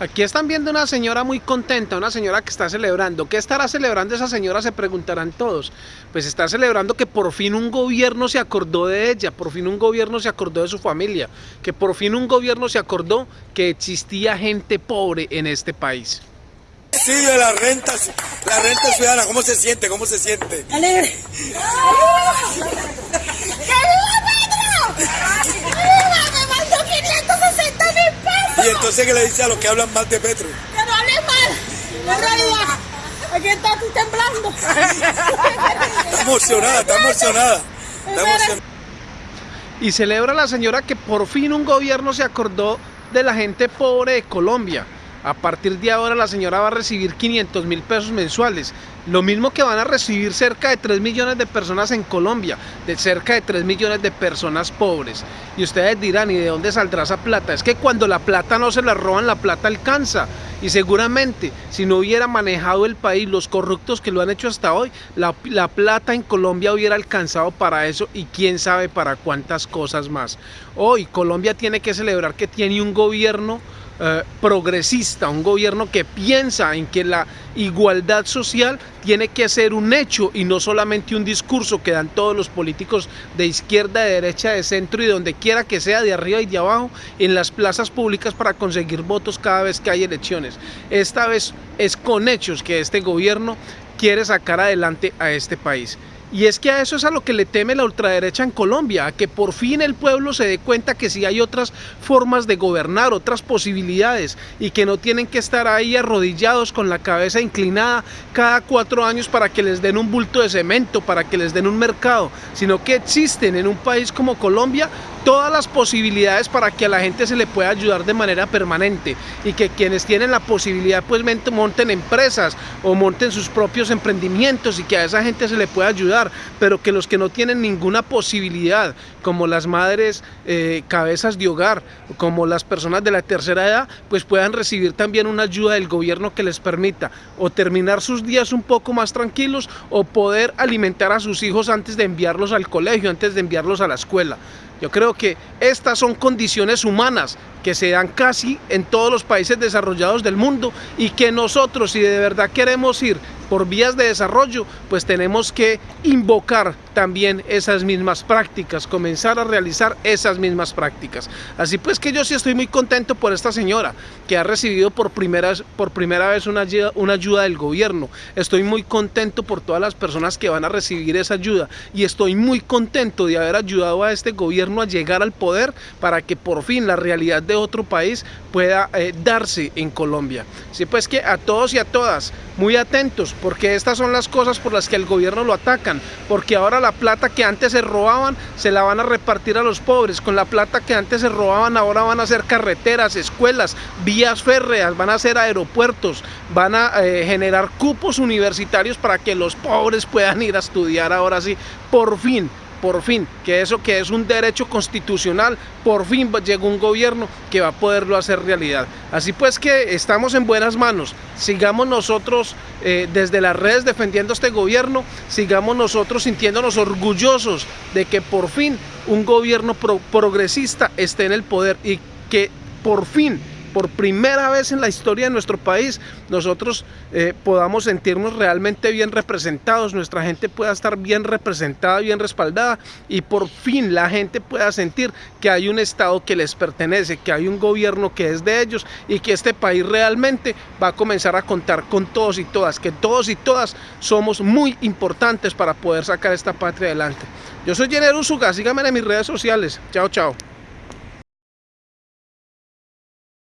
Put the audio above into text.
Aquí están viendo una señora muy contenta, una señora que está celebrando. ¿Qué estará celebrando esa señora? Se preguntarán todos. Pues está celebrando que por fin un gobierno se acordó de ella, por fin un gobierno se acordó de su familia, que por fin un gobierno se acordó que existía gente pobre en este país. Sí, de la renta, la renta ciudadana, ¿cómo se siente? ¿Cómo se siente? ¡Alegre! ¿Y entonces qué le dice a los que hablan mal de Petro? Que no hablen mal, en realidad. Aquí está tú temblando. Está emocionada, está emocionada. Está emocionada. Y celebra la señora que por fin un gobierno se acordó de la gente pobre de Colombia. A partir de ahora la señora va a recibir 500 mil pesos mensuales, lo mismo que van a recibir cerca de 3 millones de personas en Colombia, de cerca de 3 millones de personas pobres. Y ustedes dirán, ¿y de dónde saldrá esa plata? Es que cuando la plata no se la roban, la plata alcanza. Y seguramente, si no hubiera manejado el país los corruptos que lo han hecho hasta hoy, la, la plata en Colombia hubiera alcanzado para eso y quién sabe para cuántas cosas más. Hoy Colombia tiene que celebrar que tiene un gobierno eh, progresista, un gobierno que piensa en que la igualdad social tiene que ser un hecho y no solamente un discurso que dan todos los políticos de izquierda, de derecha, de centro y donde quiera que sea, de arriba y de abajo, en las plazas públicas para conseguir votos cada vez que hay elecciones. Esta vez es con hechos que este gobierno quiere sacar adelante a este país. Y es que a eso es a lo que le teme la ultraderecha en Colombia, a que por fin el pueblo se dé cuenta que sí hay otras formas de gobernar, otras posibilidades, y que no tienen que estar ahí arrodillados con la cabeza inclinada cada cuatro años para que les den un bulto de cemento, para que les den un mercado, sino que existen en un país como Colombia todas las posibilidades para que a la gente se le pueda ayudar de manera permanente y que quienes tienen la posibilidad pues monten empresas o monten sus propios emprendimientos y que a esa gente se le pueda ayudar, pero que los que no tienen ninguna posibilidad, como las madres eh, cabezas de hogar, como las personas de la tercera edad, pues puedan recibir también una ayuda del gobierno que les permita o terminar sus días un poco más tranquilos o poder alimentar a sus hijos antes de enviarlos al colegio, antes de enviarlos a la escuela. Yo creo que estas son condiciones humanas que se dan casi en todos los países desarrollados del mundo y que nosotros, si de verdad queremos ir por vías de desarrollo, pues tenemos que invocar también esas mismas prácticas, comenzar a realizar esas mismas prácticas. Así pues que yo sí estoy muy contento por esta señora que ha recibido por primera, por primera vez una ayuda, una ayuda del gobierno. Estoy muy contento por todas las personas que van a recibir esa ayuda y estoy muy contento de haber ayudado a este gobierno a llegar al poder para que por fin la realidad de otro país pueda eh, darse en Colombia. Así pues que a todos y a todas, muy atentos, porque estas son las cosas por las que el gobierno lo atacan, porque ahora la plata que antes se robaban se la van a repartir a los pobres, con la plata que antes se robaban ahora van a hacer carreteras, escuelas, vías férreas, van a hacer aeropuertos, van a eh, generar cupos universitarios para que los pobres puedan ir a estudiar ahora sí, por fin, por fin, que eso que es un derecho constitucional, por fin llegó un gobierno que va a poderlo hacer realidad. Así pues que estamos en buenas manos, sigamos nosotros eh, desde las redes defendiendo este gobierno, sigamos nosotros sintiéndonos orgullosos de que por fin un gobierno progresista esté en el poder y que por fin por primera vez en la historia de nuestro país nosotros eh, podamos sentirnos realmente bien representados, nuestra gente pueda estar bien representada, bien respaldada y por fin la gente pueda sentir que hay un Estado que les pertenece, que hay un gobierno que es de ellos y que este país realmente va a comenzar a contar con todos y todas, que todos y todas somos muy importantes para poder sacar esta patria adelante. Yo soy Jenner Usuga, síganme en mis redes sociales. Chao, chao.